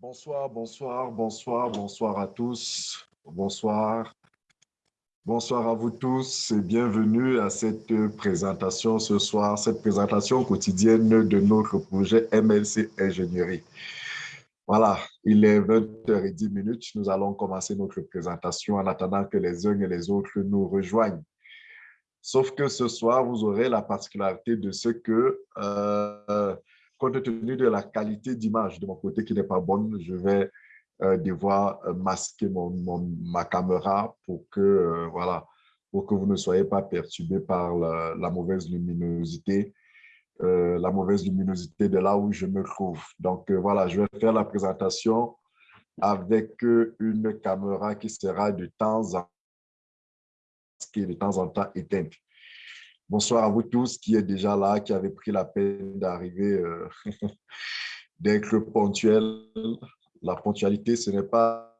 Bonsoir, bonsoir, bonsoir, bonsoir à tous. Bonsoir. Bonsoir à vous tous et bienvenue à cette présentation ce soir, cette présentation quotidienne de notre projet MLC Ingénierie. Voilà, il est 20h10 Nous allons commencer notre présentation en attendant que les uns et les autres nous rejoignent. Sauf que ce soir, vous aurez la particularité de ce que euh, compte tenu de la qualité d'image de mon côté qui n'est pas bonne, je vais euh, devoir euh, masquer mon, ma caméra pour que, euh, voilà, pour que vous ne soyez pas perturbés par la, mauvaise luminosité, la mauvaise luminosité de là où je me trouve. Donc voilà, je vais faire la présentation avec une caméra qui sera de temps en de temps en temps éteinte. Bonsoir à vous tous qui êtes déjà là, qui avez pris la peine d'arriver, euh, d'être ponctuel. La ponctualité, ce n'est pas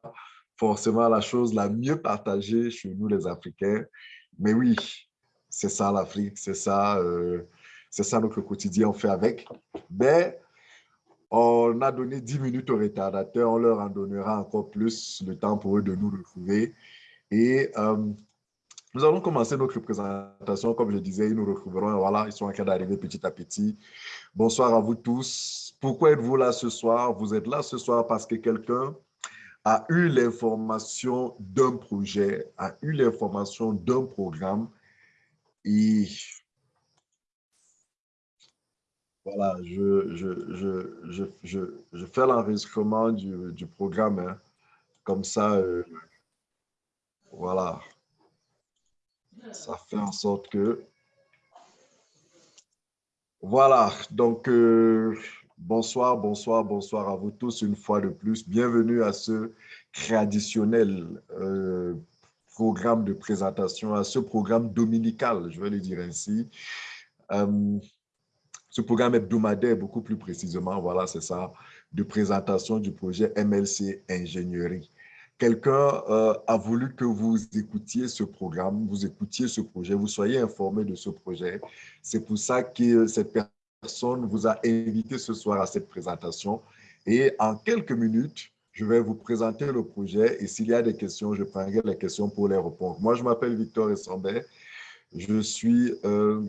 forcément la chose la mieux partagée chez nous les Africains. Mais oui, c'est ça l'Afrique, c'est ça, euh, c'est ça notre quotidien, on fait avec. Mais on a donné 10 minutes aux retardateurs, on leur en donnera encore plus le temps pour eux de nous retrouver. Et euh, nous allons commencer notre présentation. Comme je disais, nous retrouveront. Voilà, ils sont en train d'arriver petit à petit. Bonsoir à vous tous. Pourquoi êtes-vous là ce soir? Vous êtes là ce soir parce que quelqu'un a eu l'information d'un projet, a eu l'information d'un programme et voilà, je, je, je, je fais l'enregistrement du, du, programme. Hein. Comme ça, euh, voilà ça fait en sorte que... Voilà, donc euh, bonsoir, bonsoir, bonsoir à vous tous une fois de plus. Bienvenue à ce traditionnel euh, programme de présentation, à ce programme dominical, je vais le dire ainsi. Euh, ce programme hebdomadaire, beaucoup plus précisément, voilà, c'est ça, de présentation du projet MLC Ingénierie quelqu'un euh, a voulu que vous écoutiez ce programme, vous écoutiez ce projet, vous soyez informé de ce projet. C'est pour ça que cette personne vous a invité ce soir à cette présentation. Et en quelques minutes, je vais vous présenter le projet et s'il y a des questions, je prendrai les questions pour les répondre. Moi, je m'appelle Victor Essambet. Je suis euh,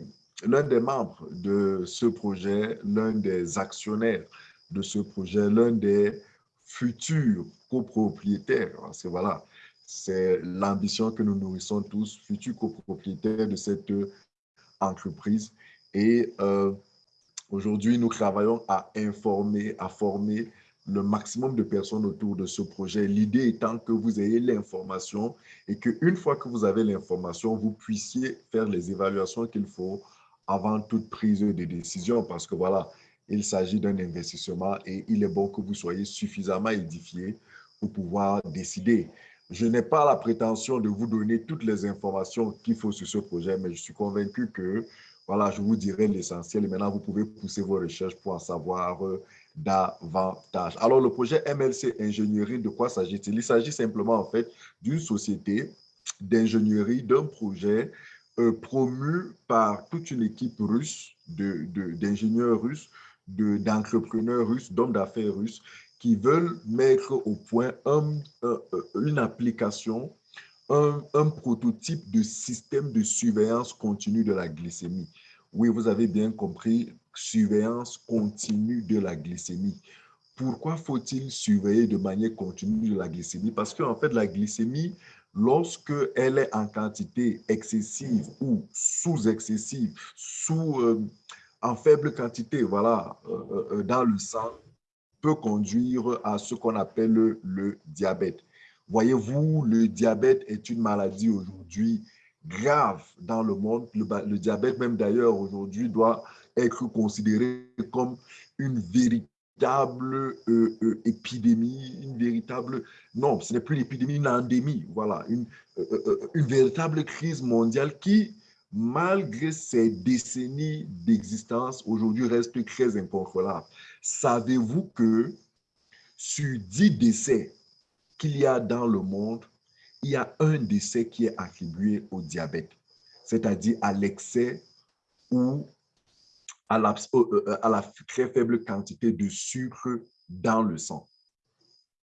l'un des membres de ce projet, l'un des actionnaires de ce projet, l'un des futurs copropriétaires. C'est voilà, c'est l'ambition que nous nourrissons tous, futurs copropriétaires de cette entreprise. Et euh, aujourd'hui, nous travaillons à informer, à former le maximum de personnes autour de ce projet. L'idée étant que vous ayez l'information et qu'une fois que vous avez l'information, vous puissiez faire les évaluations qu'il faut avant toute prise de décision. Parce que voilà, il s'agit d'un investissement et il est bon que vous soyez suffisamment édifié pour pouvoir décider. Je n'ai pas la prétention de vous donner toutes les informations qu'il faut sur ce projet, mais je suis convaincu que, voilà, je vous dirai l'essentiel et maintenant vous pouvez pousser vos recherches pour en savoir euh, davantage. Alors, le projet MLC Ingénierie, de quoi s'agit-il? Il, s'agit simplement, en fait, d'une société d'ingénierie, d'un projet euh, promu par toute une équipe russe, d'ingénieurs de, russes, d'entrepreneurs russes, d'hommes d'affaires russes qui veulent mettre au point une application, un, un, prototype de système de surveillance continue de la glycémie. Oui, vous avez bien compris, surveillance continue de la glycémie. Pourquoi faut-il surveiller de manière continue de la glycémie? Parce qu'en fait, la glycémie, lorsque elle est en quantité excessive ou sous-excessive, sous, euh, en faible quantité, voilà, euh, euh, euh, dans le sang, peut conduire à ce qu'on appelle le, diabète. Voyez-vous, le diabète est une maladie aujourd'hui grave dans le monde. Le, diabète, même d'ailleurs, aujourd'hui, doit être considéré comme une véritable épidémie, une véritable... Non, ce n'est plus une épidémie, une endémie, voilà, une véritable crise mondiale qui malgré ces décennies d'existence, aujourd'hui reste très incontrôlable. Savez-vous que sur 10 décès qu'il y a dans le monde, il y a un décès qui est attribué au diabète, c'est-à-dire à, l'excès ou à la, euh, euh, très faible quantité de sucre dans le sang.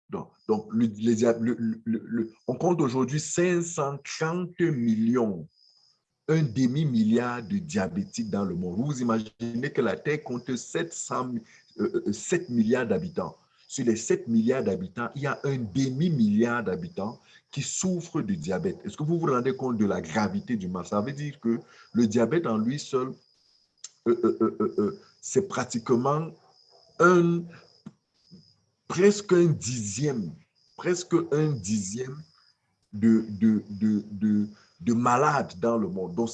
Donc on compte aujourd'hui 530 millions, un demi-milliard de diabétiques dans le monde. Vous imaginez que la Terre compte 700, 7 milliards d'habitants. Sur les 7 milliards d'habitants, il y a un demi-milliard d'habitants qui souffrent de diabète. Est-ce que vous vous rendez compte de la gravité du mal? Ça veut dire que le diabète en lui seul, euh, euh, euh, c'est pratiquement un, presque un dixième, presque un dixième de, de, de, malades dans le monde. Donc,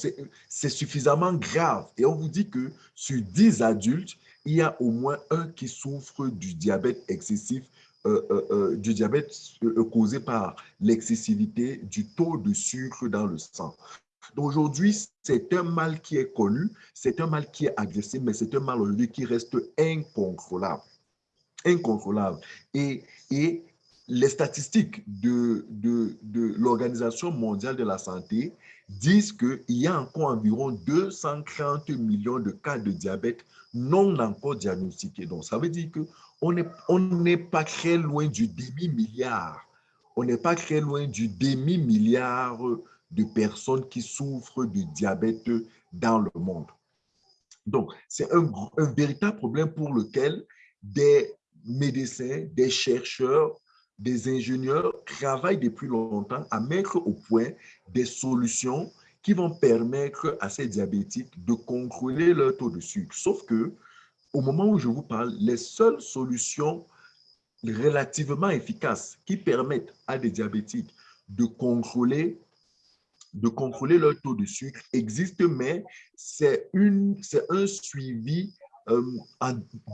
c'est suffisamment grave. Et on vous dit que sur 10 adultes, il y a au moins un qui souffre du diabète excessif, euh, euh, euh, du diabète causé par l'excessivité du taux de sucre dans le sang. Aujourd'hui, c'est un mal qui est connu, c'est un mal qui est agressif, mais c'est un mal aujourd'hui qui reste incontrôlable. Incontrôlable. Et les statistiques de, de, de l'Organisation mondiale de la santé disent qu'il y a encore environ 230 millions de cas de diabète non encore diagnostiqués. Donc, ça veut dire qu'on n'est on pas très loin du demi-milliard. On n'est pas très loin du demi-milliard de personnes qui souffrent de diabète dans le monde. Donc, c'est un, un, véritable problème pour lequel des médecins, des chercheurs, des ingénieurs travaillent depuis longtemps à mettre au point des solutions qui vont permettre à ces diabétiques de contrôler leur taux de sucre. Sauf que, au moment où je vous parle, les seules solutions relativement efficaces qui permettent à des diabétiques de contrôler de leur taux de sucre existe, mais c'est un suivi euh,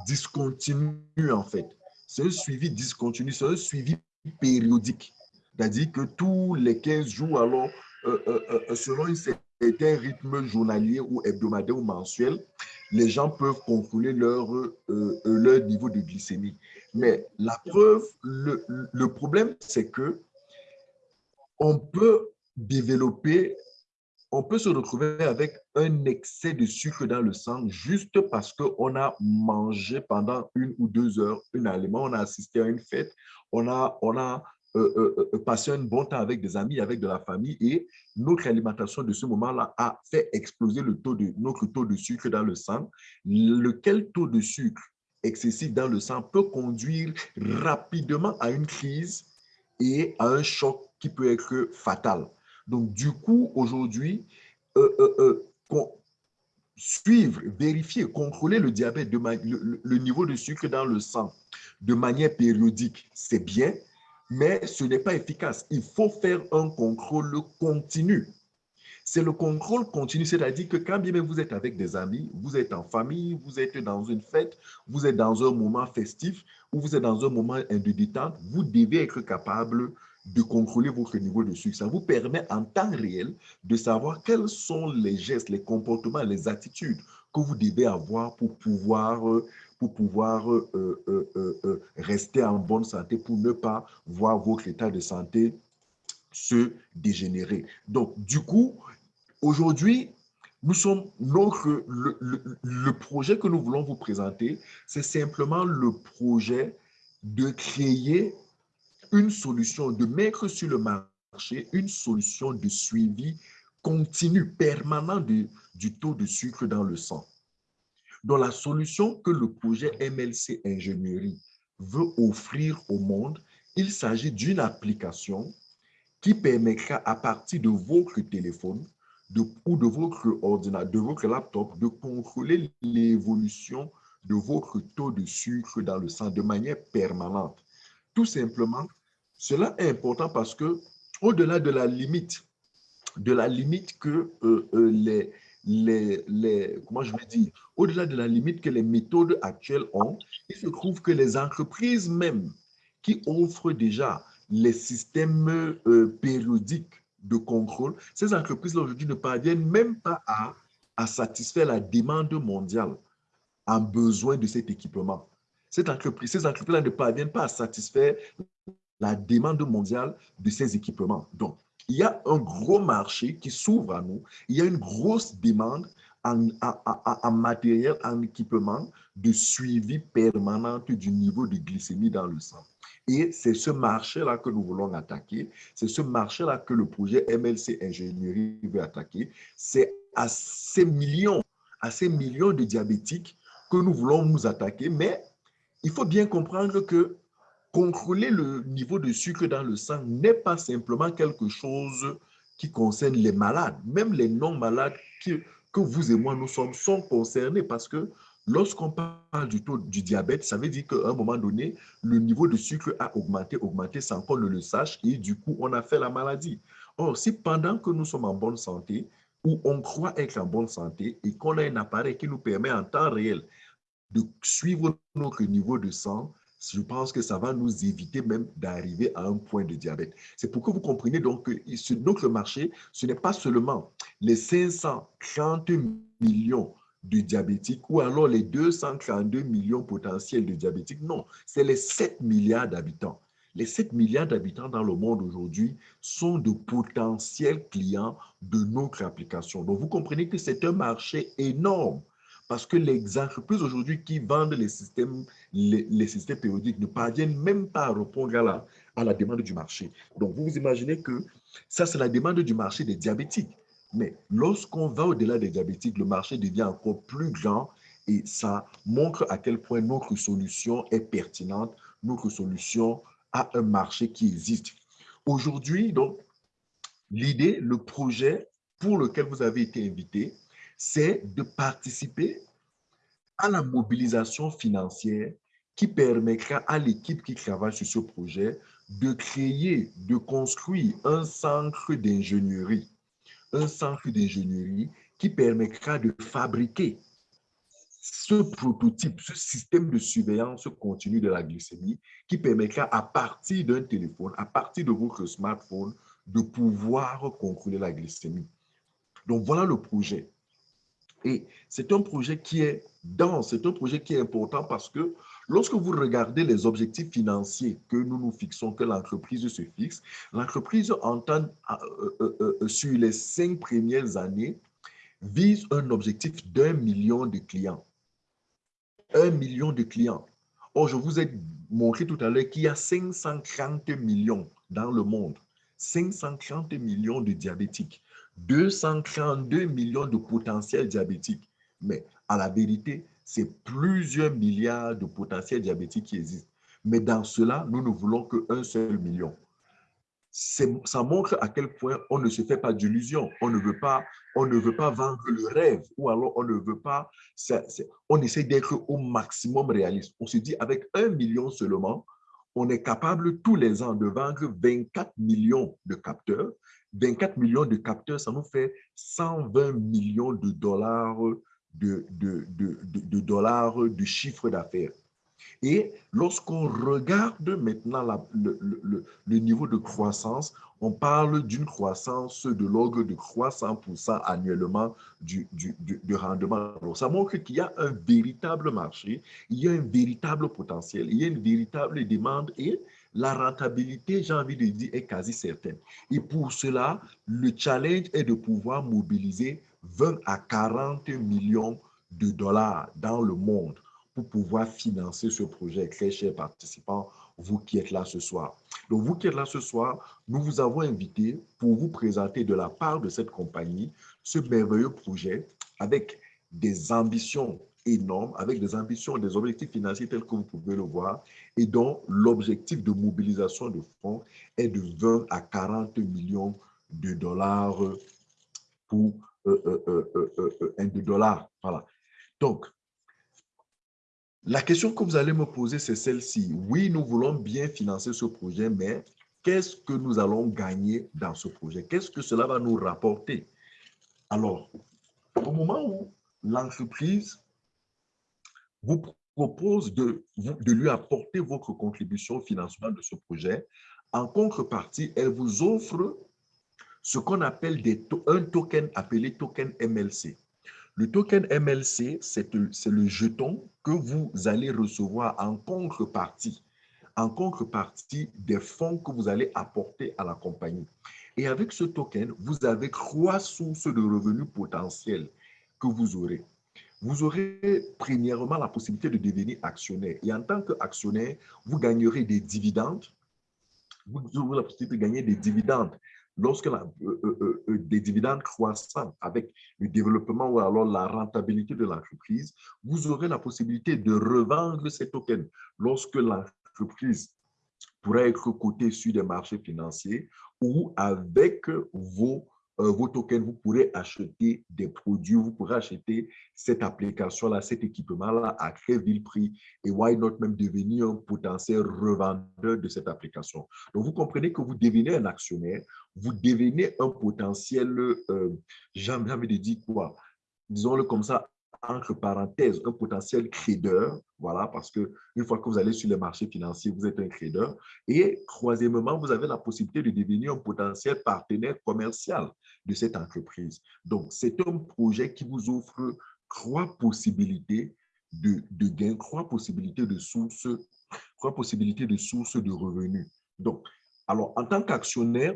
discontinu en fait. C'est un suivi discontinu, c'est un suivi périodique. C'est-à-dire que tous les 15 jours, alors, euh, euh, selon un certain rythme journalier ou hebdomadaire ou mensuel, les gens peuvent contrôler leur, leur niveau de glycémie. Mais la preuve, le, le problème, c'est que on peut développer, on peut se retrouver avec un excès de sucre dans le sang juste parce qu'on a mangé pendant une ou deux heures un aliment, on a assisté à une fête, on a, on a euh, euh, euh, passé un bon temps avec des amis, avec de la famille et notre alimentation de ce moment-là a fait exploser le notre taux de sucre dans le sang, lequel taux de sucre excessif dans le sang peut conduire rapidement à une crise et à un choc qui peut être fatal. Donc, du coup, aujourd'hui, euh, euh, euh, suivre, vérifier, contrôler le diabète, de le, niveau de sucre dans le sang de manière périodique, c'est bien, mais ce n'est pas efficace. Il faut faire un contrôle continu. C'est le contrôle continu, c'est-à-dire que quand bien vous êtes avec des amis, vous êtes en famille, vous êtes dans une fête, vous êtes dans un moment festif ou vous êtes dans un moment de détente, vous devez être capable de contrôler votre niveau de sucre. Ça vous permet en temps réel de savoir quels sont les gestes, les comportements, les attitudes que vous devez avoir pour pouvoir, pour pouvoir euh, euh, euh, rester en bonne santé, pour ne pas voir votre état de santé se dégénérer. Donc, du coup, aujourd'hui, nous sommes notre, le, projet que nous voulons vous présenter, c'est simplement le projet de créer une solution, de mettre sur le marché une solution de suivi continu, permanent du taux de sucre dans le sang. Dans la solution que le projet MLC Ingénierie veut offrir au monde, il s'agit d'une application qui permettra à partir de votre téléphone de, ou de votre ordinateur, de votre laptop, de contrôler l'évolution de votre taux de sucre dans le sang de manière permanente. Tout simplement cela est important parce que au-delà de la limite, de la limite que euh, euh, les, comment je dire, au-delà de la limite que les méthodes actuelles ont, il se trouve que les entreprises même qui offrent déjà les systèmes euh, périodiques de contrôle, ces entreprises-là aujourd'hui ne parviennent même pas à, à satisfaire la demande mondiale en besoin de cet équipement. Cette entreprise, ces entreprises-là ne parviennent pas à satisfaire la demande mondiale de ces équipements. Donc, il y a un gros marché qui s'ouvre à nous. Il y a une grosse demande en, matériel, en équipement de suivi permanent du niveau de glycémie dans le sang. Et c'est ce marché-là que nous voulons attaquer. C'est ce marché-là que le projet MLC Ingénierie veut attaquer. C'est à ces millions, à ces millions de diabétiques que nous voulons nous attaquer. Mais il faut bien comprendre que contrôler le niveau de sucre dans le sang n'est pas simplement quelque chose qui concerne les malades. Même les non-malades que vous et moi nous sommes sont concernés parce que lorsqu'on parle du taux du diabète, ça veut dire qu'à un moment donné, le niveau de sucre a augmenté, augmenté sans qu'on ne le sache et du coup, on a fait la maladie. Or, si pendant que nous sommes en bonne santé, ou on croit être en bonne santé et qu'on a un appareil qui nous permet en temps réel de suivre notre niveau de sang, je pense que ça va nous éviter même d'arriver à un point de diabète. C'est pour que vous compreniez donc que donc le marché, ce n'est pas seulement les 530 millions de diabétiques ou alors les 232 millions potentiels de diabétiques. Non, c'est les 7 milliards d'habitants. Les 7 milliards d'habitants dans le monde aujourd'hui sont de potentiels clients de notre application. Donc, vous comprenez que c'est un marché énorme parce que les entreprises aujourd'hui qui vendent les systèmes, les, systèmes périodiques ne parviennent même pas à répondre à la, à la demande du marché. Donc, vous vous imaginez que ça, c'est la demande du marché des diabétiques. Mais lorsqu'on va au-delà des diabétiques, le marché devient encore plus grand et ça montre à quel point notre solution est pertinente, notre solution a un marché qui existe. Aujourd'hui, donc, l'idée, le projet pour lequel vous avez été invité, c'est de participer à la mobilisation financière qui permettra à l'équipe qui travaille sur ce projet de créer, de construire un centre d'ingénierie, un centre d'ingénierie qui permettra de fabriquer ce prototype, ce système de surveillance continue de la glycémie qui permettra à partir d'un téléphone, à partir de votre smartphone, de pouvoir contrôler la glycémie. Donc voilà le projet. Et c'est un projet qui est dense, c'est un projet qui est important parce que lorsque vous regardez les objectifs financiers que nous nous fixons, que l'entreprise se fixe, l'entreprise entend euh, euh, euh, sur les cinq premières années vise un objectif d'un million de clients. Un million de clients. Or, je vous ai montré tout à l'heure qu'il y a 530 millions dans le monde. 530 millions de diabétiques. 232 millions de potentiels diabétiques. Mais à la vérité, c'est plusieurs milliards de potentiels diabétiques qui existent. Mais dans cela, nous ne voulons qu'un seul million. Ça montre à quel point on ne se fait pas d'illusions. On ne veut pas, on ne veut pas vendre le rêve ou alors on ne veut pas, on essaie d'être au maximum réaliste. On se dit avec un million seulement, on est capable tous les ans de vendre 24 millions de capteurs 24 millions de capteurs, ça nous fait 120 millions de dollars de, de, de, dollars de chiffre d'affaires. Et lorsqu'on regarde maintenant le, le, le, niveau de croissance, on parle d'une croissance de l'ordre de 300% annuellement du, du, du, rendement. Ça montre qu'il y a un véritable marché, il y a un véritable potentiel, il y a une véritable demande et la rentabilité, j'ai envie de dire, est quasi certaine. Et pour cela, le challenge est de pouvoir mobiliser 20 à 40 millions de dollars dans le monde pour pouvoir financer ce projet. Très chers participants, vous qui êtes là ce soir. Donc, vous qui êtes là ce soir, nous vous avons invité pour vous présenter de la part de cette compagnie ce merveilleux projet avec des ambitions énorme, avec des ambitions, des objectifs financiers tels que vous pouvez le voir, et dont l'objectif de mobilisation de fonds est de 20 à 40 millions de dollars pour euh, euh, euh, de dollars. Voilà. Donc, la question que vous allez me poser, c'est celle-ci. Oui, nous voulons bien financer ce projet, mais qu'est-ce que nous allons gagner dans ce projet? Qu'est-ce que cela va nous rapporter? Alors, au moment où l'entreprise vous propose de, de lui apporter votre contribution au financement de ce projet. En contrepartie, elle vous offre ce qu'on appelle des un token appelé token MLC. Le token MLC, c'est le jeton que vous allez recevoir en contrepartie, en contrepartie des fonds que vous allez apporter à la compagnie. Et avec ce token, vous avez trois sources de revenus potentiels que vous aurez. Vous aurez premièrement la possibilité de devenir actionnaire. Et en tant qu'actionnaire, vous gagnerez des dividendes. Vous aurez la possibilité de gagner des dividendes lorsque euh, euh, euh, des dividendes croissants avec le développement ou alors la rentabilité de l'entreprise, vous aurez la possibilité de revendre ces tokens lorsque l'entreprise pourrait être cotée sur des marchés financiers ou avec vos vos tokens, vous pourrez acheter des produits, vous pourrez acheter cette application-là, cet équipement-là à très vil prix et why not même devenir un potentiel revendeur de cette application? Donc, vous comprenez que vous devenez un actionnaire, vous devenez un potentiel, euh, j'ai envie de dire quoi, disons-le comme ça, entre parenthèses, un potentiel crédeur, voilà, parce que une fois que vous allez sur les marchés financiers, vous êtes un crédeur. Et troisièmement, vous avez la possibilité de devenir un potentiel partenaire commercial de cette entreprise. Donc, c'est un projet qui vous offre trois possibilités de, de gains, trois possibilités de sources, trois possibilités de sources de revenus. Donc, alors, en tant qu'actionnaire,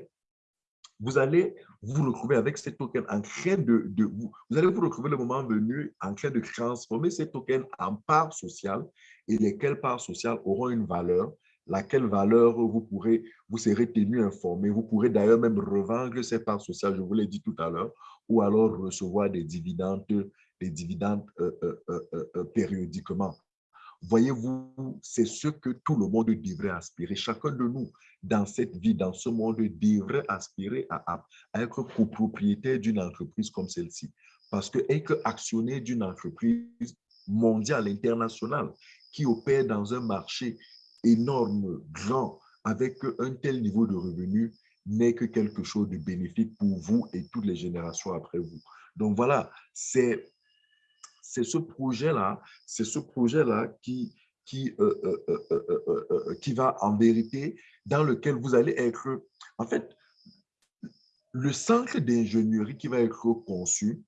vous allez vous retrouver avec ces tokens en train de, vous allez vous retrouver le moment venu en train de transformer ces tokens en parts sociales et lesquelles parts sociales auront une valeur, laquelle valeur vous pourrez, vous serez tenu informé. Vous pourrez d'ailleurs même revendre ces parts sociales, je vous l'ai dit tout à l'heure, ou alors recevoir des dividendes, des dividendes euh, euh, euh, périodiquement. Voyez-vous, c'est ce que tout le monde devrait aspirer. Chacun de nous, dans cette vie, dans ce monde, devrait aspirer à, être copropriétaire d'une entreprise comme celle-ci. Parce que être actionnaire d'une entreprise mondiale, internationale, qui opère dans un marché énorme, grand, avec un tel niveau de revenus, n'est que quelque chose de bénéfique pour vous et toutes les générations après vous. Donc voilà, c'est c'est ce projet-là, c'est ce projet-là qui, qui, euh, euh, euh, qui va en vérité, dans lequel vous allez être, en fait, le centre d'ingénierie qui va être conçu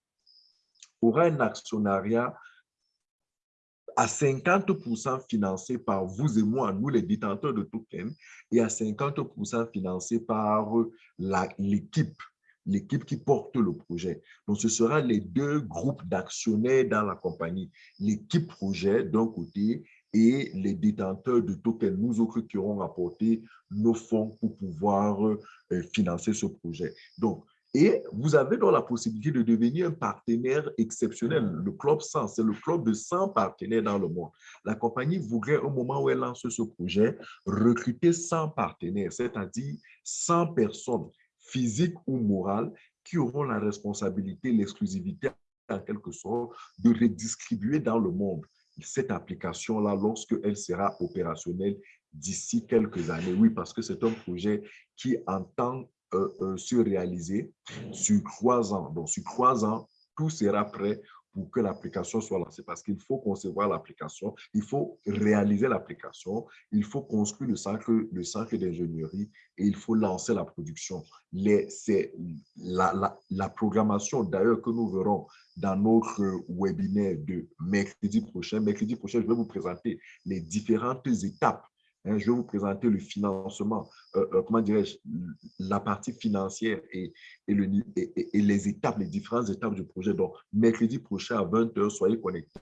aura un actionnariat à 50% financé par vous et moi, nous les détenteurs de tokens, et à 50% financé par l'équipe l'équipe qui porte le projet. Donc, ce sera les deux groupes d'actionnaires dans la compagnie. L'équipe projet d'un côté et les détenteurs de tokens, nous autres qui aurons apporté nos fonds pour pouvoir euh, financer ce projet. Donc, et vous avez donc la possibilité de devenir un partenaire exceptionnel. Le Club 100, c'est le club de 100 partenaires dans le monde. La compagnie voudrait, au moment où elle lance ce projet, recruter 100 partenaires, c'est-à-dire 100 personnes physique ou morale, qui auront la responsabilité, l'exclusivité en quelque sorte, de redistribuer dans le monde cette application-là lorsqu'elle sera opérationnelle d'ici quelques années. Oui, parce que c'est un projet qui entend euh, euh, se réaliser sur trois ans. Donc, sur trois ans, tout sera prêt pour que l'application soit lancée. Parce qu'il faut concevoir l'application, il faut réaliser l'application, il faut construire le centre, le centre d'ingénierie et il faut lancer la production. C'est la, la, la programmation d'ailleurs que nous verrons dans notre webinaire de mercredi prochain. Mercredi prochain, je vais vous présenter les différentes étapes je vais vous présenter le financement, euh, euh, comment dirais-je, la partie financière et, et, les étapes, les différentes étapes du projet. Donc, mercredi prochain à 20h, soyez connectés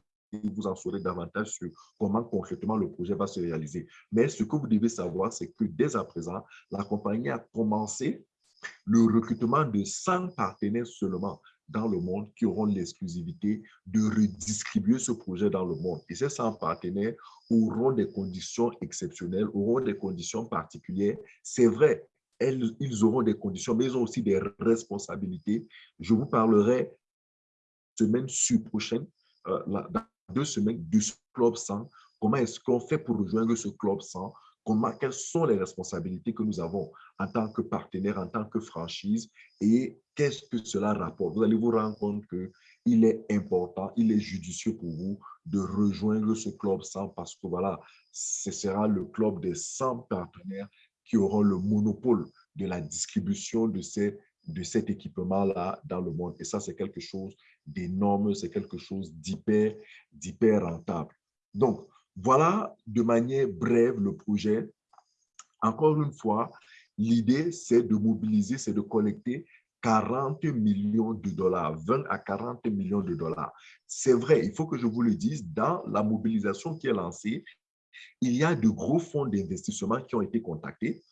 vous en saurez davantage sur comment concrètement le projet va se réaliser. Mais ce que vous devez savoir, c'est que dès à présent, la compagnie a commencé le recrutement de 100 partenaires seulement dans le monde qui auront l'exclusivité de redistribuer ce projet dans le monde. Et ces 100 partenaires auront des conditions exceptionnelles, auront des conditions particulières. C'est vrai, elles, ils auront des conditions, mais ils ont aussi des responsabilités. Je vous parlerai semaine sur prochaine, euh, dans deux semaines, du Club 100. Comment est-ce qu'on fait pour rejoindre ce Club 100 Comment, quelles sont les responsabilités que nous avons en tant que partenaire, en tant que franchise et qu'est-ce que cela rapporte? Vous allez vous rendre compte qu'il est important, il est judicieux pour vous de rejoindre ce club 100 parce que voilà, ce sera le club des 100 partenaires qui auront le monopole de la distribution de, ces, de cet équipement-là dans le monde. Et ça, c'est quelque chose d'énorme, c'est quelque chose d'hyper rentable. Donc, voilà de manière brève le projet. Encore une fois, l'idée, c'est de mobiliser, c'est de collecter 40 millions de dollars, 20 à 40 millions de dollars. C'est vrai, il faut que je vous le dise, dans la mobilisation qui est lancée, il y a de gros fonds d'investissement qui ont été contactés,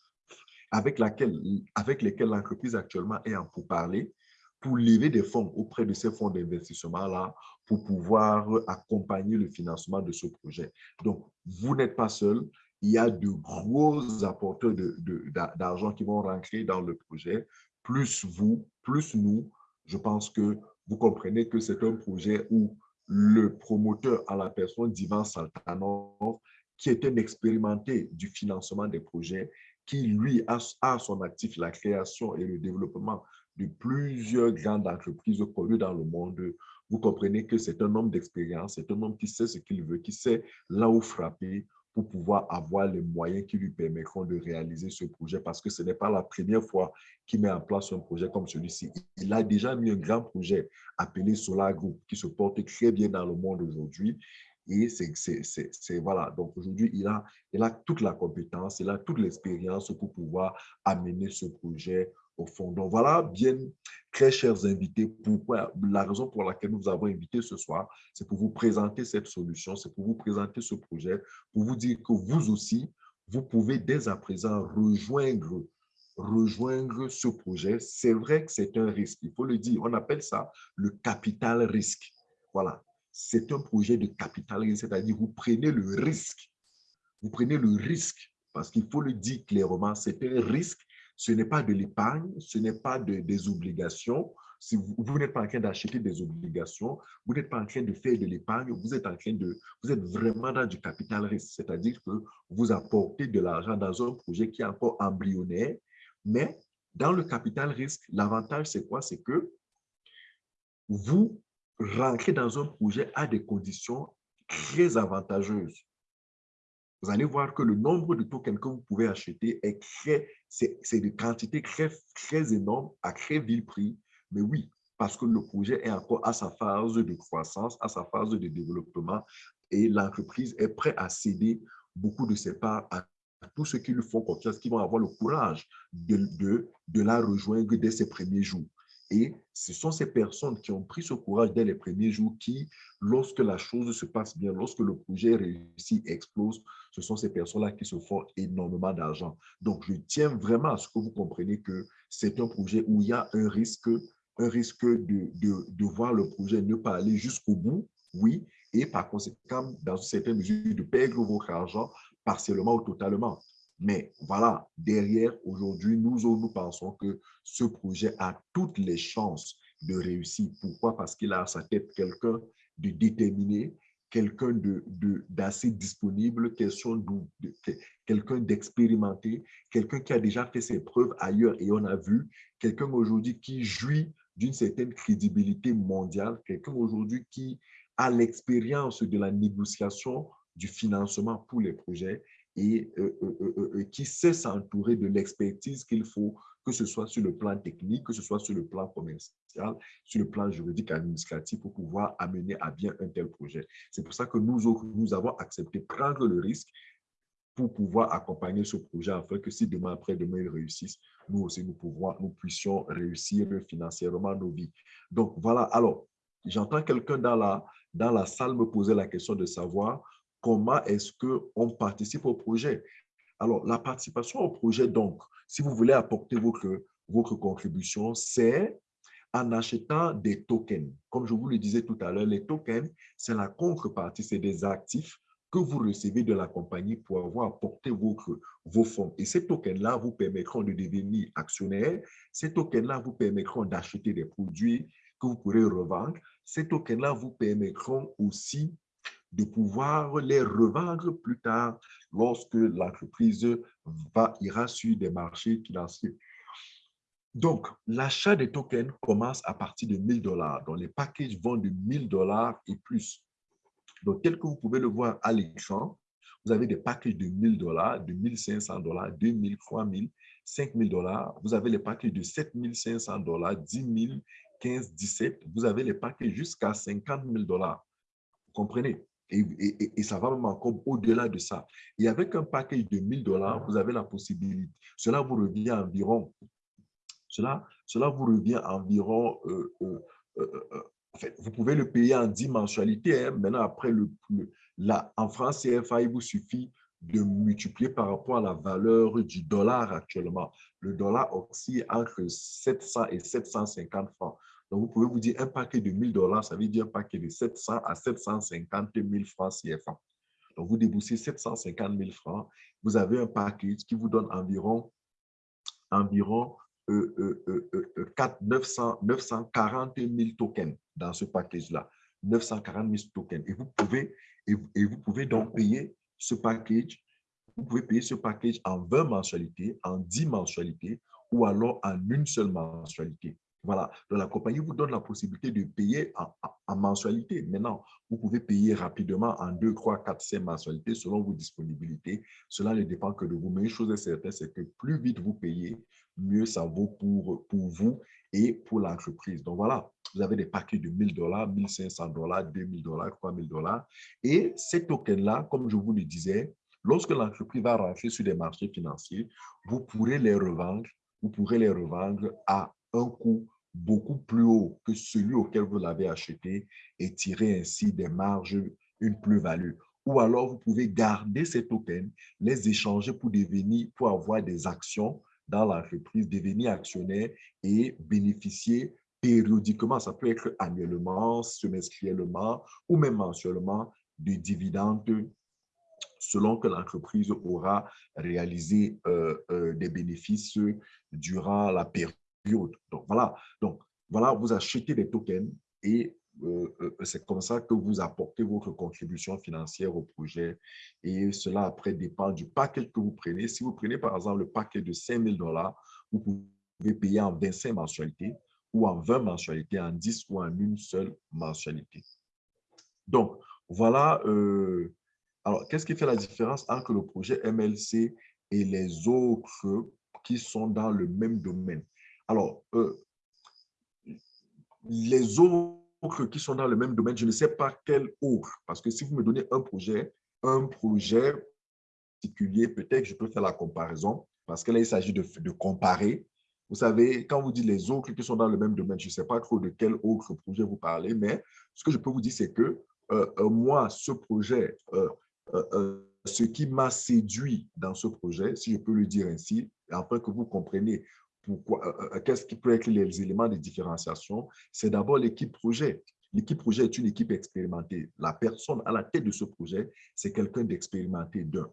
avec, lesquels l'entreprise actuellement est en pourparlers pour lever des fonds auprès de ces fonds d'investissement-là pour pouvoir accompagner le financement de ce projet. Donc, vous n'êtes pas seul. Il y a de gros apporteurs d'argent de, qui vont rentrer dans le projet. Plus vous, plus nous, je pense que vous comprenez que c'est un projet où le promoteur à la personne d'Ivan Saltanov, qui est un expérimenté du financement des projets, qui, lui, a, a son actif la création et le développement de plusieurs grandes entreprises connues dans le monde, vous comprenez que c'est un homme d'expérience, c'est un homme qui sait ce qu'il veut, qui sait là où frapper pour pouvoir avoir les moyens qui lui permettront de réaliser ce projet parce que ce n'est pas la première fois qu'il met en place un projet comme celui-ci. Il a déjà mis un grand projet appelé Solar Group qui se porte très bien dans le monde aujourd'hui. Et c'est, voilà, donc aujourd'hui, il a, il a toute la compétence, il a toute l'expérience pour pouvoir amener ce projet au fond. Donc voilà, bien, très chers invités, pourquoi, la raison pour laquelle nous vous avons invité ce soir, c'est pour vous présenter cette solution, c'est pour vous présenter ce projet, pour vous dire que vous aussi, vous pouvez dès à présent rejoindre rejoindre ce projet. C'est vrai que c'est un risque, il faut le dire. On appelle ça le capital risque. Voilà, c'est un projet de capital risque, c'est-à-dire vous prenez le risque. Vous prenez le risque parce qu'il faut le dire clairement, c'est un risque ce n'est pas de l'épargne, ce n'est pas de, des obligations. Si vous, vous n'êtes pas en train d'acheter des obligations, vous n'êtes pas en train de faire de l'épargne, vous êtes vous êtes vraiment dans du capital risque, c'est-à-dire que vous apportez de l'argent dans un projet qui est encore embryonnaire, mais dans le capital risque, l'avantage c'est quoi? C'est que vous rentrez dans un projet à des conditions très avantageuses vous allez voir que le nombre de tokens que vous pouvez acheter est très, c'est de quantités très, très énormes à très vil prix. Mais oui, parce que le projet est encore à sa phase de croissance, à sa phase de développement et l'entreprise est prête à céder beaucoup de ses parts à tous ceux qui lui font confiance, qui vont avoir le courage de, de, de la rejoindre dès ses premiers jours. Et ce sont ces personnes qui ont pris ce courage dès les premiers jours qui, lorsque la chose se passe bien, lorsque le projet réussit, explose, ce sont ces personnes-là qui se font énormément d'argent. Donc, je tiens vraiment à ce que vous compreniez que c'est un projet où il y a un risque, un risque de, de, de voir le projet ne pas aller jusqu'au bout, oui, et par conséquent, dans une certaine mesure, de perdre votre argent partiellement ou totalement. Mais voilà, derrière, aujourd'hui, nous, nous pensons que ce projet a toutes les chances de réussir. Pourquoi? Parce qu'il a à sa tête quelqu'un de déterminé, quelqu'un d'assez de, disponible, quelqu'un d'expérimenté, quelqu'un qui a déjà fait ses preuves ailleurs et on a vu, quelqu'un aujourd'hui qui jouit d'une certaine crédibilité mondiale, quelqu'un aujourd'hui qui a l'expérience de la négociation du financement pour les projets et euh, euh, euh, qui sait s'entourer de l'expertise qu'il faut, que ce soit sur le plan technique, que ce soit sur le plan commercial, sur le plan juridique, administratif, pour pouvoir amener à bien un tel projet. C'est pour ça que nous, nous avons accepté prendre le risque pour pouvoir accompagner ce projet afin que si demain après-demain il réussisse, nous aussi nous, pouvons, nous puissions réussir financièrement nos vies. Donc voilà, alors j'entends quelqu'un dans la, dans la salle me poser la question de savoir comment est-ce qu'on participe au projet? Alors, la participation au projet, donc, si vous voulez apporter votre, contribution, c'est en achetant des tokens. Comme je vous le disais tout à l'heure, les tokens, c'est la contrepartie, c'est des actifs que vous recevez de la compagnie pour avoir apporté vos fonds. Et ces tokens-là vous permettront de devenir actionnaire. Ces tokens-là vous permettront d'acheter des produits que vous pourrez revendre. Ces tokens-là vous permettront aussi de pouvoir les revendre plus tard lorsque l'entreprise ira sur des marchés financiers. Donc, l'achat des tokens commence à partir de 1000 dollars. Donc, les packages vont de 1000 dollars et plus. Donc, tel que vous pouvez le voir à l'écran, vous avez des packages de 1000 dollars, de 1500 dollars, 2000, 3000, 5000 dollars. Vous avez les packages de 7500 dollars, 10 000, 15, 17. Vous avez les packages jusqu'à 50 000 dollars. Vous comprenez? Et, ça va même encore au-delà de ça. Et avec un package de 1000 dollars, vous avez la possibilité, cela vous revient environ Cela, cela vous revient environ, euh, en fait, vous pouvez le payer en 10 mensualités. Hein. Maintenant, après, le, là, en France CFA, il vous suffit de multiplier par rapport à la valeur du dollar actuellement. Le dollar oscille entre 700 et 750 francs. Donc, vous pouvez vous dire un paquet de 1000 dollars, ça veut dire un paquet de 700 à 750 000 francs CFA. Donc, vous déboussez 750 000 francs, vous avez un paquet qui vous donne environ, environ euh, euh, euh, 4, 900, 940 000 tokens dans ce package-là. 940 000 tokens. Et vous pouvez, et vous pouvez donc payer ce package, vous pouvez payer ce package en 20 mensualités, en 10 mensualités ou alors en une seule mensualité. Voilà, donc la compagnie vous donne la possibilité de payer en, mensualité. Maintenant, vous pouvez payer rapidement en 2, 3, 4, 5 mensualités selon vos disponibilités. Cela ne dépend que de vous. Mais une chose est certaine, c'est que plus vite vous payez, mieux ça vaut pour, pour vous et pour l'entreprise. Donc voilà, vous avez des paquets de 1000 dollars, 1500 dollars, 2000 dollars, 3000 dollars. Et ces tokens-là, comme je vous le disais, lorsque l'entreprise va rentrer sur des marchés financiers, vous pourrez les revendre, vous pourrez les revendre à un coût beaucoup plus haut que celui auquel vous l'avez acheté et tirer ainsi des marges, une plus-value. Ou alors, vous pouvez garder ces tokens, les échanger pour devenir, pour avoir des actions dans l'entreprise, devenir actionnaire et bénéficier périodiquement, ça peut être annuellement, semestriellement ou même mensuellement, de dividendes selon que l'entreprise aura réalisé euh, euh, des bénéfices durant la période donc, voilà. Donc, voilà, vous achetez des tokens et euh, euh, c'est comme ça que vous apportez votre contribution financière au projet. Et cela, après, dépend du paquet que vous prenez. Si vous prenez, par exemple, le paquet de 5 000 dollars, vous pouvez payer en 25 mensualités ou en 20 mensualités, en 10 ou en une seule mensualité. Donc, voilà. Euh, alors, qu'est-ce qui fait la différence entre le projet MLC et les autres qui sont dans le même domaine? Alors, euh, les autres qui sont dans le même domaine, je ne sais pas quel autre, parce que si vous me donnez un projet, un projet particulier, peut-être que je peux faire la comparaison, parce que là, il s'agit de, comparer. Vous savez, quand vous dites les autres qui sont dans le même domaine, je ne sais pas trop de quel autre projet vous parlez, mais ce que je peux vous dire, c'est que euh, euh, moi, ce projet, ce qui m'a séduit dans ce projet, si je peux le dire ainsi, afin que vous compreniez qu'est-ce qui peut être les éléments de différenciation? C'est d'abord l'équipe projet. L'équipe projet est une équipe expérimentée. La personne à la tête de ce projet, c'est quelqu'un d'expérimenté d'un.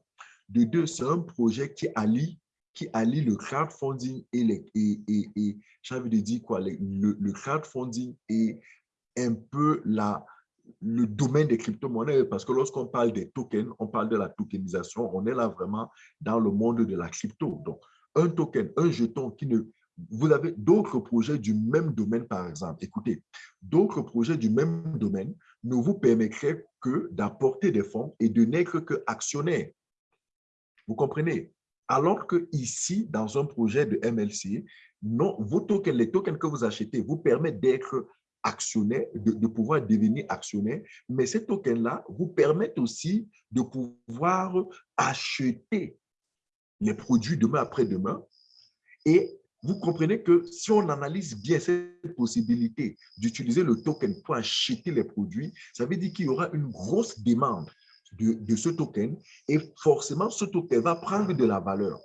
De deux, c'est un projet qui allie, qui allie le crowdfunding et, les, et, et, et j'ai envie de dire quoi, le, le crowdfunding et un peu la, le domaine des crypto-monnaies, parce que lorsqu'on parle des tokens, on parle de la tokenisation, on est là vraiment dans le monde de la crypto. Donc, un token, un jeton qui ne... Vous avez d'autres projets du même domaine, par exemple. Écoutez, d'autres projets du même domaine ne vous permettraient que d'apporter des fonds et de n'être que actionnaire. Vous comprenez? Alors que ici, dans un projet de MLC, non, vos tokens, les tokens que vous achetez vous permettent d'être actionnaire, de, de, pouvoir devenir actionnaire, mais ces tokens-là vous permettent aussi de pouvoir acheter les produits demain après-demain. Et vous comprenez que si on analyse bien cette possibilité d'utiliser le token pour acheter les produits, ça veut dire qu'il y aura une grosse demande de, de, ce token et forcément, ce token va prendre de la valeur.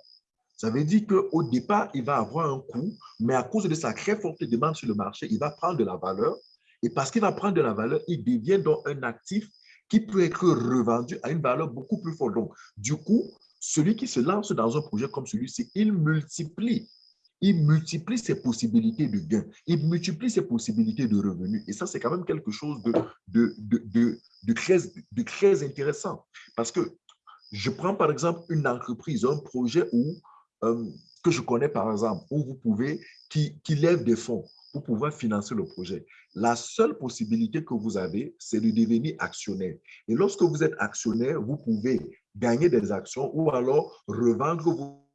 Ça veut dire qu'au départ, il va avoir un coût, mais à cause de sa très forte demande sur le marché, il va prendre de la valeur. Et parce qu'il va prendre de la valeur, il devient donc un actif qui peut être revendu à une valeur beaucoup plus forte. Donc, du coup, celui qui se lance dans un projet comme celui-ci, il multiplie. Il multiplie ses possibilités de gain. Il multiplie ses possibilités de revenus. Et ça, c'est quand même quelque chose de très intéressant. Parce que je prends par exemple une entreprise, un projet où, euh, que je connais par exemple, où vous pouvez, qui, qui lève des fonds pour pouvoir financer le projet. La seule possibilité que vous avez, c'est de devenir actionnaire. Et lorsque vous êtes actionnaire, vous pouvez gagner des actions ou alors revendre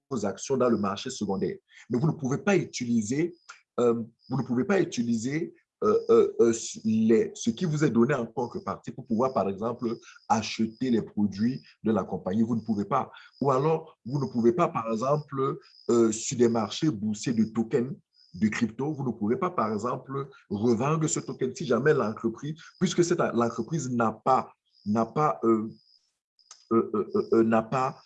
vos actions dans le marché secondaire. Mais vous ne pouvez pas utiliser, euh, vous ne pouvez pas utiliser euh, euh, ce qui vous est donné en contrepartie pour pouvoir, par exemple, acheter les produits de la compagnie. Vous ne pouvez pas. Ou alors, vous ne pouvez pas, par exemple, sur des marchés boursiers de tokens, de crypto, vous ne pourrez pas, par exemple, revendre ce token si jamais l'entreprise, puisque l'entreprise n'a pas, n'a pas, n'a pas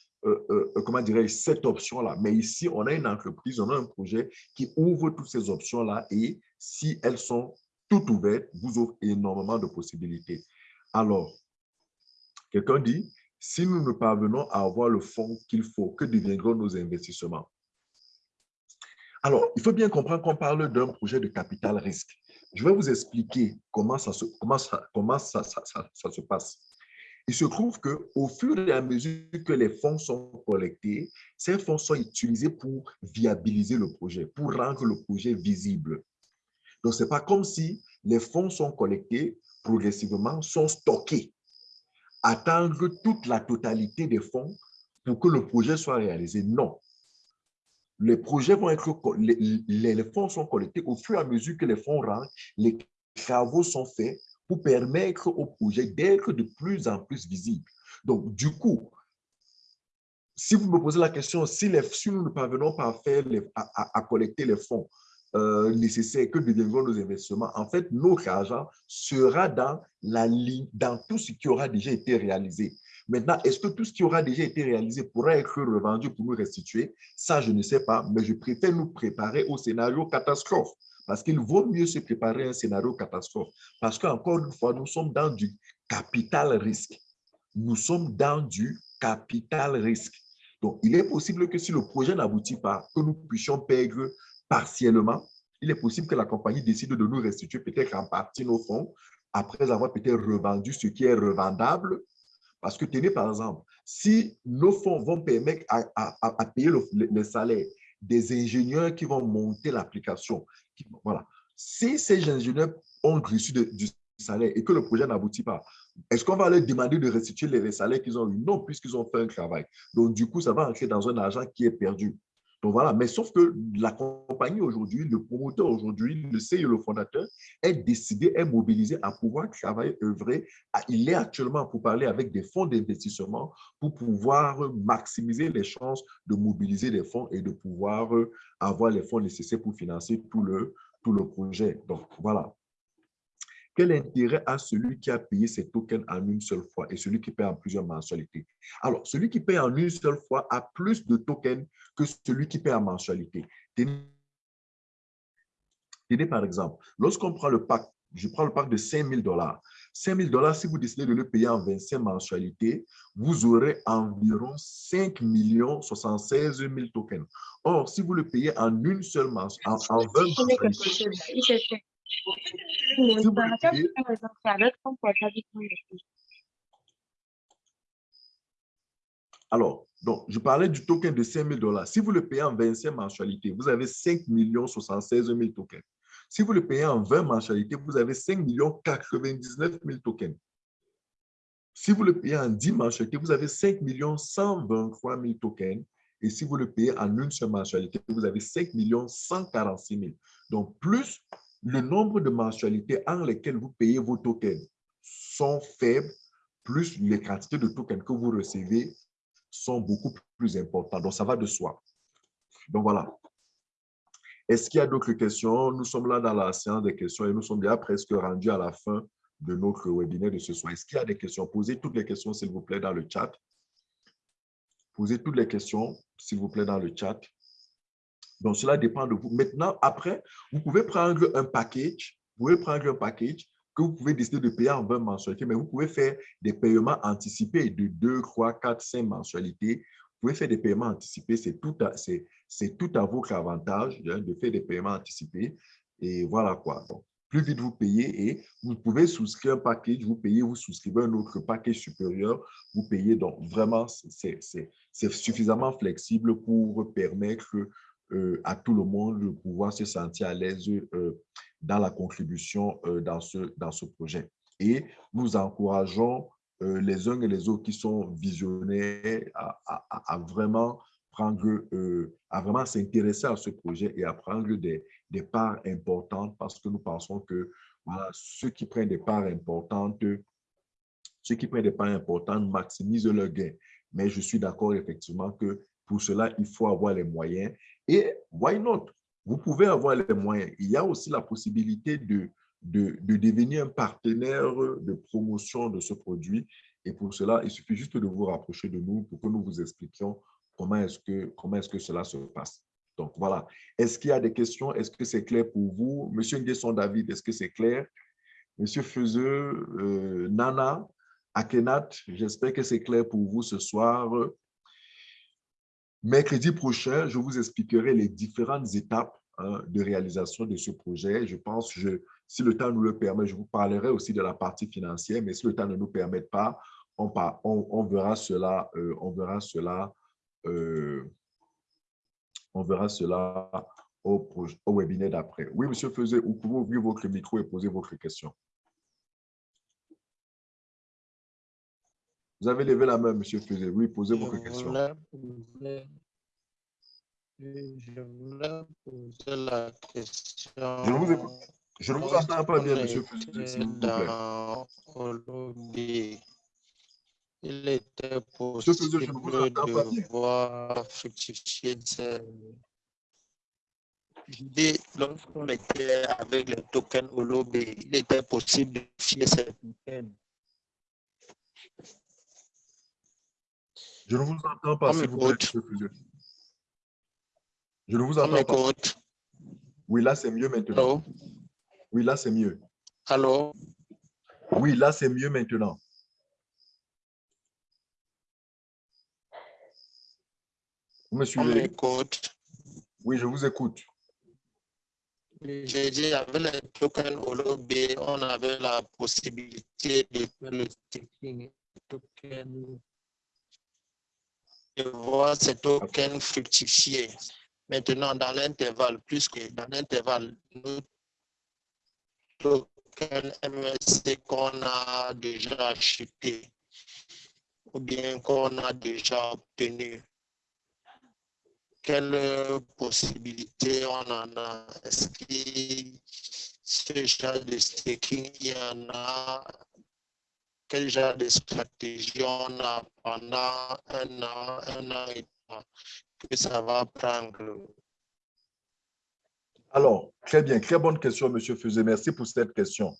comment dirais-je, cette option-là. Mais ici, on a une entreprise, on a un projet qui ouvre toutes ces options-là et si elles sont toutes ouvertes, vous ouvre énormément de possibilités. Alors, quelqu'un dit, si nous ne parvenons à avoir le fonds qu'il faut, que deviendront nos investissements? Alors, il faut bien comprendre qu'on parle d'un projet de capital risque. Je vais vous expliquer comment ça se, comment ça, comment ça, ça, se passe. Il se trouve qu'au fur et à mesure que les fonds sont collectés, ces fonds sont utilisés pour viabiliser le projet, pour rendre le projet visible. Donc, ce n'est pas comme si les fonds sont collectés progressivement, sont stockés, attendre toute la totalité des fonds pour que le projet soit réalisé. Non, les projets vont être, les, fonds sont collectés au fur et à mesure que les fonds rentrent, les travaux sont faits pour permettre au projet d'être de plus en plus visible. Donc, du coup, si vous me posez la question, si, les, si nous ne parvenons pas à, collecter les fonds euh, nécessaires, que deviendront nos investissements, en fait, notre argent sera dans, la, dans tout ce qui aura déjà été réalisé. Maintenant, est-ce que tout ce qui aura déjà été réalisé pourra être revendu pour nous restituer? Ça, je ne sais pas, mais je préfère nous préparer au scénario catastrophe. Parce qu'il vaut mieux se préparer à un scénario catastrophe. Parce qu'encore une fois, nous sommes dans du capital risque. Nous sommes dans du capital risque. Donc, il est possible que si le projet n'aboutit pas, que nous puissions perdre partiellement. Il est possible que la compagnie décide de nous restituer peut-être en partie nos fonds après avoir peut-être revendu ce qui est revendable parce que tenez par exemple, si nos fonds vont permettre à, payer le, salaire des ingénieurs qui vont monter l'application, voilà. Si ces ingénieurs ont reçu du salaire et que le projet n'aboutit pas, est-ce qu'on va leur demander de restituer les salaires qu'ils ont eu? Non, puisqu'ils ont fait un travail. Donc, du coup, ça va entrer dans un argent qui est perdu. Donc voilà, mais sauf que la compagnie aujourd'hui, le promoteur aujourd'hui, le CEO, le fondateur, est décidé, est mobilisé à pouvoir travailler, œuvrer. Il est actuellement pour parler avec des fonds d'investissement pour pouvoir maximiser les chances de mobiliser les fonds et de pouvoir avoir les fonds nécessaires pour financer tout le, tout le projet. Donc voilà. Quel intérêt a celui qui a payé ses tokens en une seule fois et celui qui paye en plusieurs mensualités? Alors, celui qui paye en une seule fois a plus de tokens que celui qui paye en mensualité. Tenez, par exemple, lorsqu'on prend le pack, je prends le pack de 5 000 dollars. 5 000 dollars, si vous décidez de le payer en 25 mensualités, vous aurez environ 5 76 000 tokens. Or, si vous le payez en une seule mensualité, en, en 20 mensualités, alors, donc, je parlais du token de 5 000 dollars. Si vous le payez en 25 mensualités, vous avez 5 76 000 tokens. Si vous le payez en 20 mensualités, vous avez 5 99 000 tokens. Si vous le payez en 10 mensualités, vous avez 5 123 000 tokens. Et si vous le payez en une seule mensualité, vous avez 5 146 000. Donc, plus le nombre de mensualités en lesquelles vous payez vos tokens sont faibles, plus les quantités de tokens que vous recevez sont beaucoup plus importantes. Donc, ça va de soi. Donc, voilà. Est-ce qu'il y a d'autres questions? Nous sommes là dans la séance des questions et nous sommes déjà presque rendus à la fin de notre webinaire de ce soir. Est-ce qu'il y a des questions? Posez toutes les questions, s'il vous plaît, dans le chat. Posez toutes les questions, s'il vous plaît, dans le chat. Donc, cela dépend de vous. Maintenant, après, vous pouvez prendre un package, vous pouvez prendre un package que vous pouvez décider de payer en 20 mensualités, mais vous pouvez faire des paiements anticipés de 2, 3, 4, 5 mensualités. Vous pouvez faire des paiements anticipés, c'est tout, à, tout à votre avantage hein, de faire des paiements anticipés. Et voilà quoi. Donc, plus vite vous payez et vous pouvez souscrire un package, vous payez, vous souscrivez un autre package supérieur, vous payez. Donc, vraiment, c'est suffisamment flexible pour permettre à tout le monde de pouvoir se sentir à l'aise euh, dans la contribution euh, dans, ce, dans ce projet. Et nous encourageons les uns et les autres qui sont visionnaires à, vraiment prendre, à vraiment s'intéresser à ce projet et à prendre des, des, parts importantes parce que nous pensons que voilà, ceux qui prennent des parts importantes, ceux qui prennent des parts importantes maximisent leur gain. Mais je suis d'accord effectivement que pour cela, il faut avoir les moyens. Et why not? vous pouvez avoir les moyens. Il y a aussi la possibilité de, de, de, devenir un partenaire de promotion de ce produit. Et pour cela, il suffit juste de vous rapprocher de nous pour que nous vous expliquions comment est-ce que, est que cela se passe. Donc, voilà. Est-ce qu'il y a des questions? Est-ce que c'est clair pour vous? Monsieur Nguesson David, est-ce que c'est clair? Monsieur Feuzeux, euh, Nana, Akenat, j'espère que c'est clair pour vous ce soir. Mercredi prochain, je vous expliquerai les différentes étapes hein, de réalisation de ce projet. Je pense, je, si le temps nous le permet, je vous parlerai aussi de la partie financière, mais si le temps ne nous permet pas, on, verra cela, euh, on verra cela, euh, on verra cela au, au webinaire d'après. Oui, monsieur Feuzé, vous pouvez ouvrir votre micro et poser votre question. Vous avez levé la main, monsieur Feuzé. Oui, posez votre question. je voulais poser la question. Je ne vous, je vous entends pas bien, monsieur vous plaît. Il était possible de voir fructifier ces lorsqu'on était avec les tokens Holob, il était possible de fier ces tokens. Je ne vous entends pas, s'il vous plaît, Je ne vous entends pas. Oui, là, c'est mieux maintenant. Oui, là, c'est mieux. Allô? Oui, là, c'est mieux maintenant. Vous me suivez? Oui, je vous écoute. J'ai dit, avec les tokens OLOB, on avait la possibilité de faire le staking token de voir ces tokens fructifier. Maintenant, dans l'intervalle, plus que dans l'intervalle, nos tokens MSC qu'on a déjà acheté ou bien qu'on a déjà obtenu, quelles possibilités on en a? Est-ce que ce genre de staking, il y en a quel genre de stratégie on a pendant un an, un an et demi que ça va prendre? Alors, très bien, très bonne question, Monsieur Fusé. Merci pour cette question.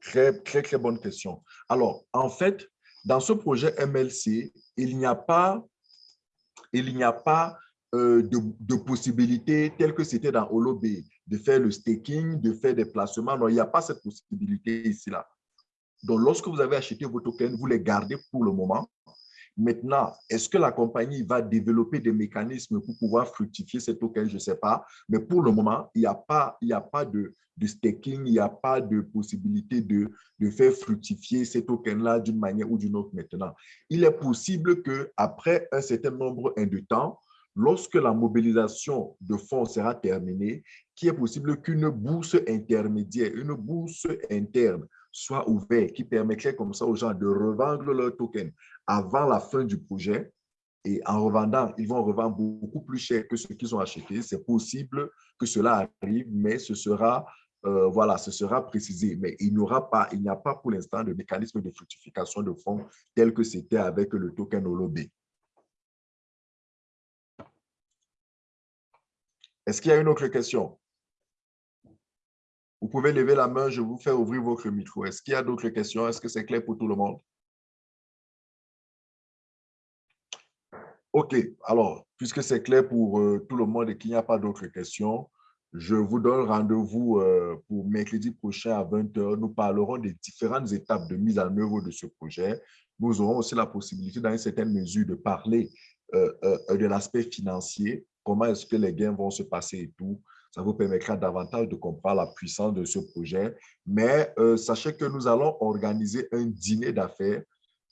Très, très, très bonne question. Alors, en fait, dans ce projet MLC, il n'y a pas, il a pas euh, de, de possibilité telle que c'était dans Holob, de faire le staking, de faire des placements. Non, il n'y a pas cette possibilité ici-là. Donc, lorsque vous avez acheté vos tokens, vous les gardez pour le moment. Maintenant, est-ce que la compagnie va développer des mécanismes pour pouvoir fructifier ces tokens? Je ne sais pas. Mais pour le moment, il n'y a pas, de, de staking, il n'y a pas de possibilité de, de faire fructifier ces tokens-là d'une manière ou d'une autre maintenant. Il est possible qu'après un certain nombre de temps, lorsque la mobilisation de fonds sera terminée, qu'il est possible qu'une bourse intermédiaire, une bourse interne soit ouvert, qui permettrait comme ça aux gens de revendre leurs tokens avant la fin du projet. Et en revendant, ils vont revendre beaucoup plus cher que ce qu'ils ont acheté. C'est possible que cela arrive, mais ce sera, euh, voilà, ce sera précisé. Mais il n'y aura pas, a pas pour l'instant de mécanisme de fructification de fonds tel que c'était avec le token Holob. Est-ce qu'il y a une autre question? Vous pouvez lever la main, je vous fais ouvrir votre micro. Est-ce qu'il y a d'autres questions? Est-ce que c'est clair pour tout le monde? OK. Alors, puisque c'est clair pour euh, tout le monde et qu'il n'y a pas d'autres questions, je vous donne rendez-vous euh, pour mercredi prochain à 20h. Nous parlerons des différentes étapes de mise en œuvre de ce projet. Nous aurons aussi la possibilité, dans une certaine mesure, de parler euh, de l'aspect financier, comment est-ce que les gains vont se passer et tout. Ça vous permettra davantage de comprendre la puissance de ce projet. Mais euh, sachez que nous allons organiser un dîner d'affaires,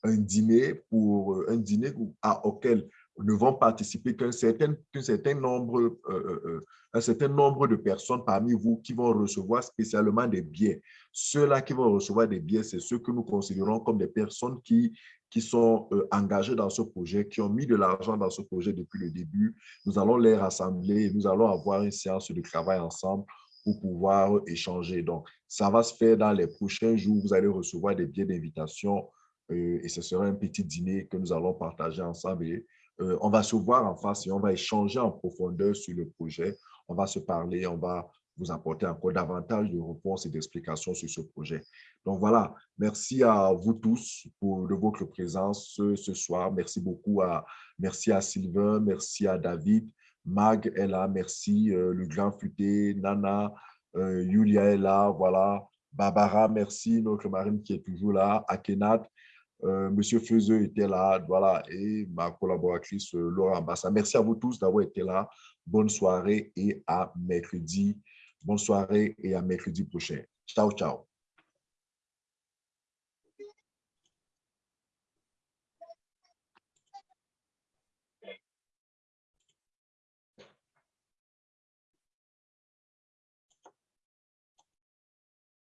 un dîner pour euh, un dîner à, auquel ne vont participer qu'un certain, certain, nombre, euh, euh, un certain nombre de personnes parmi vous qui vont recevoir spécialement des billets. Ceux-là qui vont recevoir des billets, c'est ceux que nous considérons comme des personnes qui qui sont euh, engagés dans ce projet, qui ont mis de l'argent dans ce projet depuis le début. Nous allons les rassembler et nous allons avoir une séance de travail ensemble pour pouvoir échanger. Donc, ça va se faire dans les prochains jours. Vous allez recevoir des billets d'invitation euh, et ce sera un petit dîner que nous allons partager ensemble. Euh, on va se voir en face et on va échanger en profondeur sur le projet. on va se parler, on va vous apporter encore davantage de réponses et d'explications sur ce projet. Donc voilà, merci à vous tous pour de votre présence ce, soir. Merci beaucoup à, merci à Sylvain, merci à David, Mag est là, merci, euh, le grand futé, Nana, euh, Julia est là, voilà, Barbara, merci, notre marine qui est toujours là, Akenat, euh, Monsieur Feuzeux était là, voilà, et ma collaboratrice Laura Bassa. Merci à vous tous d'avoir été là. Bonne soirée et à mercredi. Bonne soirée et à mercredi prochain. Ciao, ciao.